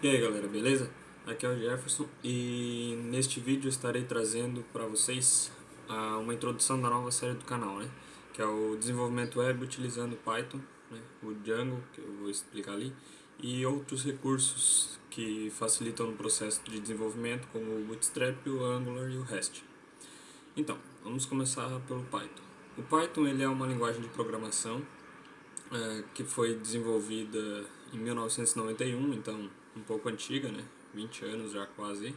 E aí galera, beleza? Aqui é o Jefferson e neste vídeo estarei trazendo para vocês uh, uma introdução da nova série do canal, né? Que é o desenvolvimento web utilizando Python, né? o Django, que eu vou explicar ali, e outros recursos que facilitam o processo de desenvolvimento, como o Bootstrap, o Angular e o REST. Então, vamos começar pelo Python. O Python ele é uma linguagem de programação uh, que foi desenvolvida em 1991, então um pouco antiga, né? 20 anos já quase.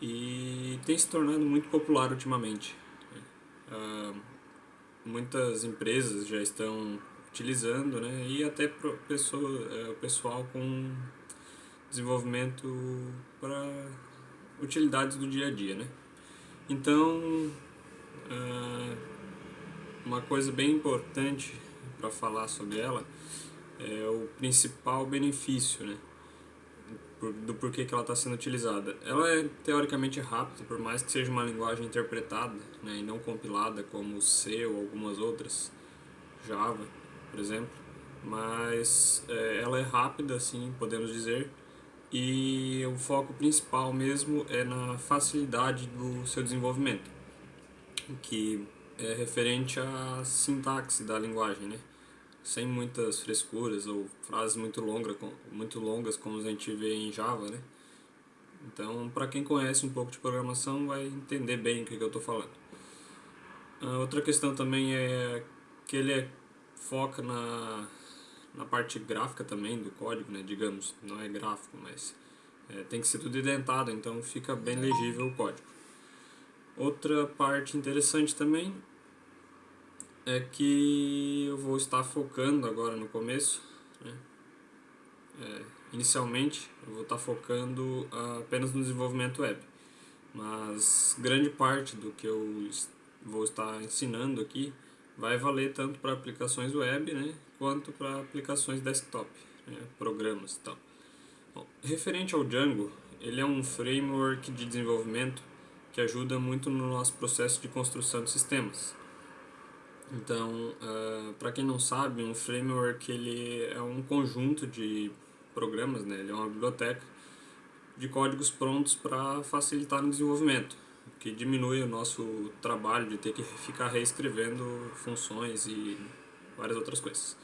E tem se tornado muito popular ultimamente. Uh, muitas empresas já estão utilizando, né? E até pro pessoa, uh, pessoal com desenvolvimento para utilidades do dia a dia, né? Então, uh, uma coisa bem importante para falar sobre ela é o principal benefício, né? Do porquê que ela está sendo utilizada. Ela é teoricamente rápida, por mais que seja uma linguagem interpretada né, e não compilada como C ou algumas outras, Java, por exemplo. Mas é, ela é rápida, assim, podemos dizer, e o foco principal mesmo é na facilidade do seu desenvolvimento, que é referente à sintaxe da linguagem, né? Sem muitas frescuras ou frases muito, longa, muito longas como a gente vê em Java, né? Então, para quem conhece um pouco de programação, vai entender bem o que, que eu estou falando. A outra questão também é que ele é, foca na, na parte gráfica também do código, né? Digamos, não é gráfico, mas é, tem que ser tudo identado, então fica bem legível o código. Outra parte interessante também é que eu vou estar focando agora no começo, né? é, inicialmente eu vou estar focando apenas no desenvolvimento web, mas grande parte do que eu vou estar ensinando aqui vai valer tanto para aplicações web né, quanto para aplicações desktop, né, programas e tal. Bom, referente ao Django, ele é um framework de desenvolvimento que ajuda muito no nosso processo de construção de sistemas. Então, uh, ah, para quem não sabe, um framework ele é um conjunto de programas, né? ele é uma biblioteca de códigos prontos para facilitar o desenvolvimento, que diminui o nosso trabalho de ter que ficar reescrevendo funções e várias outras coisas.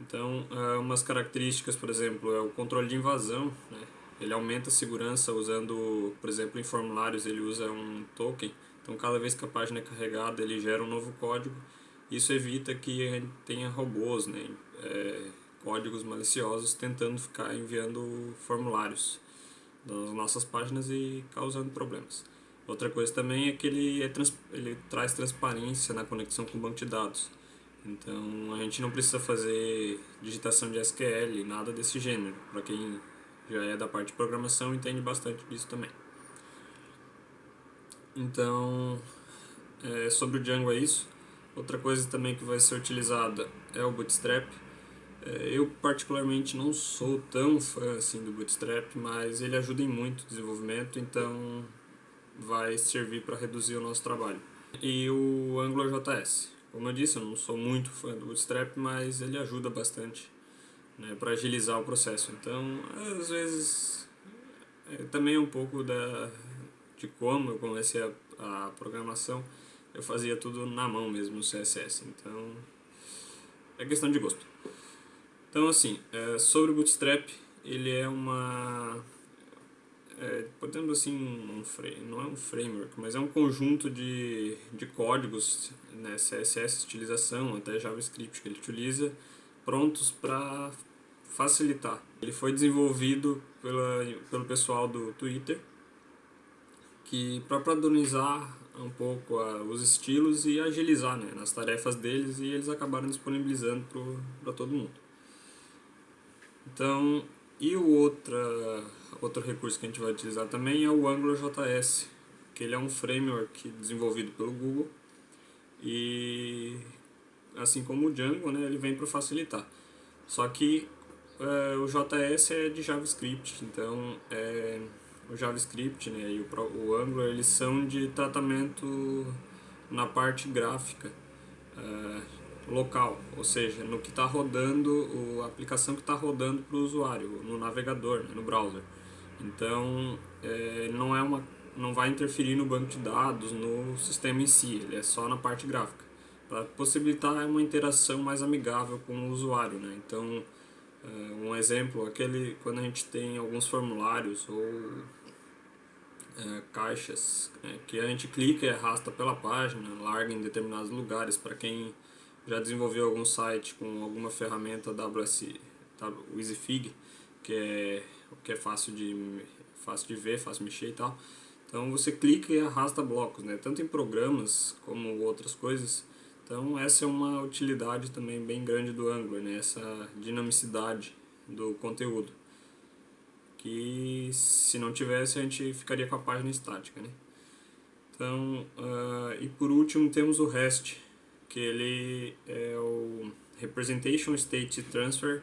Então, uh, umas características, por exemplo, é o controle de invasão, né? ele aumenta a segurança usando, por exemplo, em formulários ele usa um token, então cada vez que a página é carregada ele gera um novo código isso evita que a gente tenha robôs, né, é, códigos maliciosos tentando ficar enviando formulários das nossas páginas e causando problemas. Outra coisa também é que ele, é trans, ele traz transparência na conexão com o banco de dados. Então a gente não precisa fazer digitação de SQL, nada desse gênero. Para quem já é da parte de programação entende bastante disso também. Então, é, sobre o Django é isso. Outra coisa também que vai ser utilizada é o Bootstrap. É, eu particularmente não sou tão fã assim do Bootstrap, mas ele ajuda em muito o desenvolvimento, então vai servir para reduzir o nosso trabalho. E o AngularJS. Como eu disse, eu não sou muito fã do Bootstrap, mas ele ajuda bastante né, para agilizar o processo. Então, às vezes, é, também um pouco da, de como eu comecei a, a programação eu fazia tudo na mão mesmo no CSS, então é questão de gosto. Então assim, é, sobre o Bootstrap, ele é uma, é, podemos assim, um frame, não é um framework, mas é um conjunto de, de códigos, né, CSS, utilização, até JavaScript que ele utiliza, prontos para facilitar. Ele foi desenvolvido pela, pelo pessoal do Twitter, que para padronizar um pouco a, os estilos e agilizar né, nas tarefas deles e eles acabaram disponibilizando para todo mundo. Então, e o outra, outro recurso que a gente vai utilizar também é o AngularJS, que ele é um framework desenvolvido pelo Google e assim como o Django, né, ele vem para facilitar. Só que é, o JS é de JavaScript, então é, o JavaScript né, e o, o Angular eles são de tratamento na parte gráfica. Uh, local, ou seja, no que está rodando, a aplicação que está rodando para o usuário, no navegador, né, no browser. Então, é, não, é uma, não vai interferir no banco de dados, no sistema em si, ele é só na parte gráfica, para possibilitar uma interação mais amigável com o usuário. Né? Então, um exemplo, aquele quando a gente tem alguns formulários ou é, caixas é, que a gente clica e arrasta pela página, larga em determinados lugares para quem já desenvolveu algum site com alguma ferramenta WS, o EasyFig, que é, que é fácil, de, fácil de ver, fácil de mexer e tal. Então você clica e arrasta blocos, né? tanto em programas como outras coisas. Então essa é uma utilidade também bem grande do Angular, né? essa dinamicidade do conteúdo. Que se não tivesse a gente ficaria com a página estática. Né? Então, uh, e por último temos o REST, que ele é o Representation State Transfer,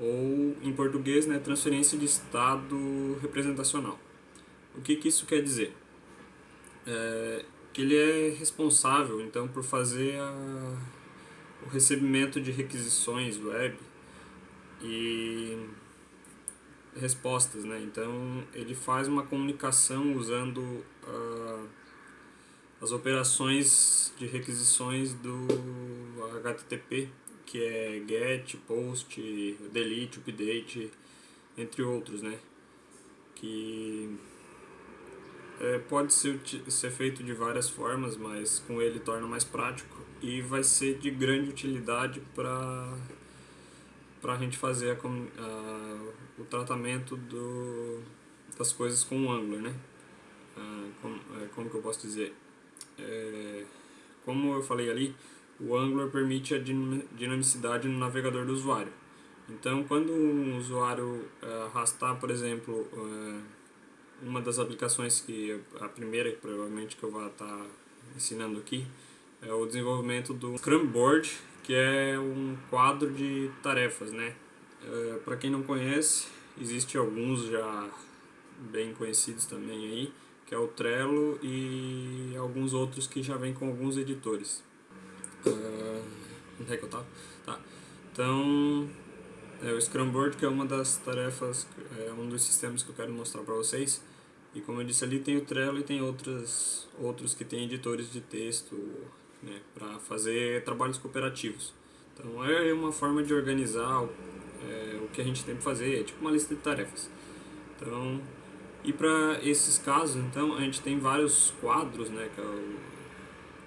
ou em português, né, transferência de estado representacional. O que, que isso quer dizer? É, que ele é responsável, então, por fazer a, o recebimento de requisições web e respostas, né? Então, ele faz uma comunicação usando uh, as operações de requisições do HTTP, que é GET, POST, DELETE, UPDATE, entre outros, né? Que é, pode ser, ser feito de várias formas, mas com ele torna mais prático e vai ser de grande utilidade para para a gente fazer a, a, o tratamento do, das coisas com o Angular, né? Ah, como, é, como que eu posso dizer? é, como eu falei ali, o Angular permite a dinamicidade no navegador do usuário. Então, quando um usuário é, arrastar, por exemplo, é, uma das aplicações que a primeira provavelmente que eu vou estar ensinando aqui é o desenvolvimento do Scrum Board, que é um quadro de tarefas, né? É, Para quem não conhece, existe alguns já bem conhecidos também aí que é o Trello e alguns outros que já vêm com alguns editores. Uh, onde é que eu tava? Tá. Então, é o Scrum Board, que é uma das tarefas, é um dos sistemas que eu quero mostrar para vocês. E como eu disse ali, tem o Trello e tem outros, outros que tem editores de texto né, para fazer trabalhos cooperativos. Então é uma forma de organizar é, o que a gente tem para fazer, é tipo uma lista de tarefas. Então e para esses casos, então, a gente tem vários quadros, né, que é, o,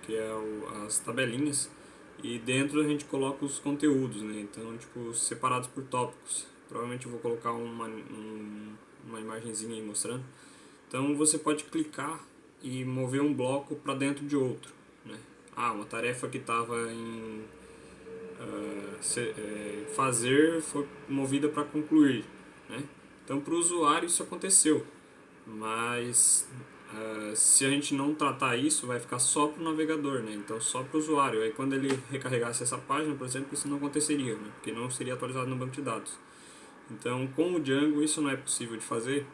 que é o, as tabelinhas, e dentro a gente coloca os conteúdos, né, então, tipo, separados por tópicos. Provavelmente eu vou colocar uma, um, uma imagenzinha aí mostrando. Então você pode clicar e mover um bloco para dentro de outro. Né? Ah, uma tarefa que estava em uh, se, é, fazer foi movida para concluir. Né? Então para o usuário isso aconteceu mas uh, se a gente não tratar isso, vai ficar só para o navegador, né? então só para o usuário. Aí quando ele recarregasse essa página, por exemplo, isso não aconteceria, né? porque não seria atualizado no banco de dados. Então com o Django isso não é possível de fazer,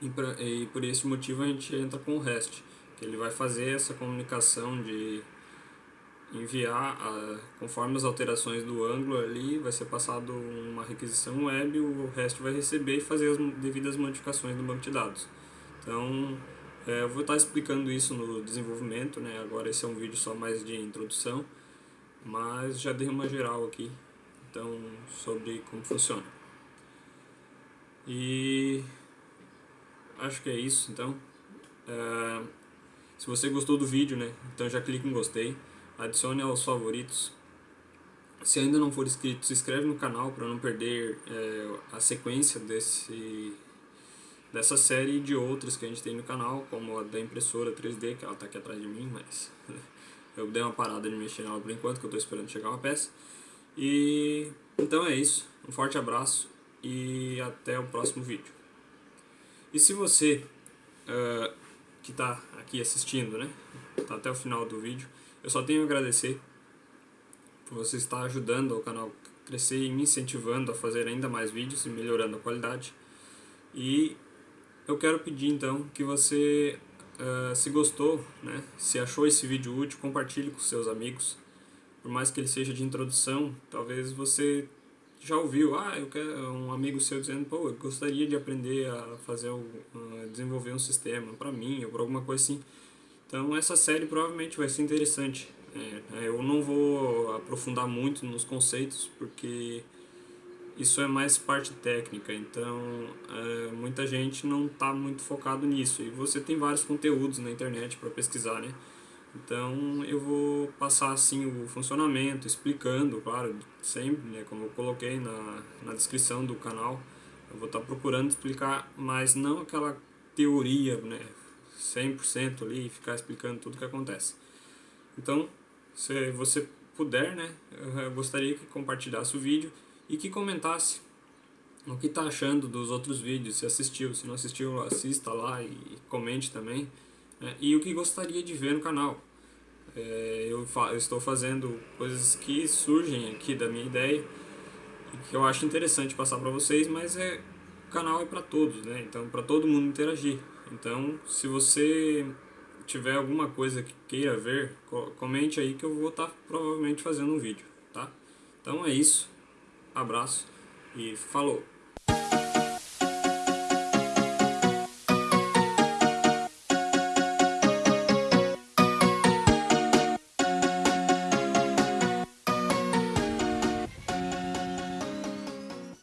e, pra, e por esse motivo a gente entra com o REST, que ele vai fazer essa comunicação de enviar, a, conforme as alterações do Angular ali, vai ser passado uma requisição web, o resto vai receber e fazer as devidas modificações no banco de dados. Então, é, eu vou estar explicando isso no desenvolvimento, né? agora esse é um vídeo só mais de introdução, mas já dei uma geral aqui, então, sobre como funciona. E acho que é isso, então. É, se você gostou do vídeo, né, então já clique em gostei adicione aos favoritos. Se ainda não for inscrito, se inscreve no canal para não perder é, a sequência desse, dessa série de outras que a gente tem no canal, como a da impressora 3D, que ela está aqui atrás de mim, mas eu dei uma parada de mexer nela por enquanto, que eu estou esperando chegar uma peça. E então é isso, um forte abraço e até o próximo vídeo. E se você uh, que está aqui assistindo, né, tá até o final do vídeo, eu só tenho a agradecer por você estar ajudando o canal crescer e me incentivando a fazer ainda mais vídeos e melhorando a qualidade. E eu quero pedir então que você, uh, se gostou, né, se achou esse vídeo útil, compartilhe com seus amigos por mais que ele seja de introdução, talvez você já ouviu, ah, eu quero um amigo seu dizendo, pô, eu gostaria de aprender a fazer, a desenvolver um sistema para mim ou para alguma coisa assim. Então essa série provavelmente vai ser interessante. É, eu não vou aprofundar muito nos conceitos porque isso é mais parte técnica, então é, muita gente não está muito focado nisso. E você tem vários conteúdos na internet para pesquisar, né? Então eu vou passar assim o funcionamento, explicando, claro, sempre, né, como eu coloquei na, na descrição do canal, eu vou estar tá procurando explicar, mas não aquela teoria, né, 100% ali, ficar explicando tudo que acontece. Então, se você puder, né, eu gostaria que compartilhasse o vídeo e que comentasse o que está achando dos outros vídeos, se assistiu, se não assistiu, assista lá e comente também. Né, e o que gostaria de ver no canal. É, eu, eu, estou fazendo coisas que surgem aqui da minha ideia que eu acho interessante passar para vocês, mas é, o canal é para todos, né? então para todo mundo interagir. Então, se você tiver alguma coisa que queira ver, comente aí que eu vou estar tá provavelmente fazendo um vídeo, tá? Então é isso, abraço e falou!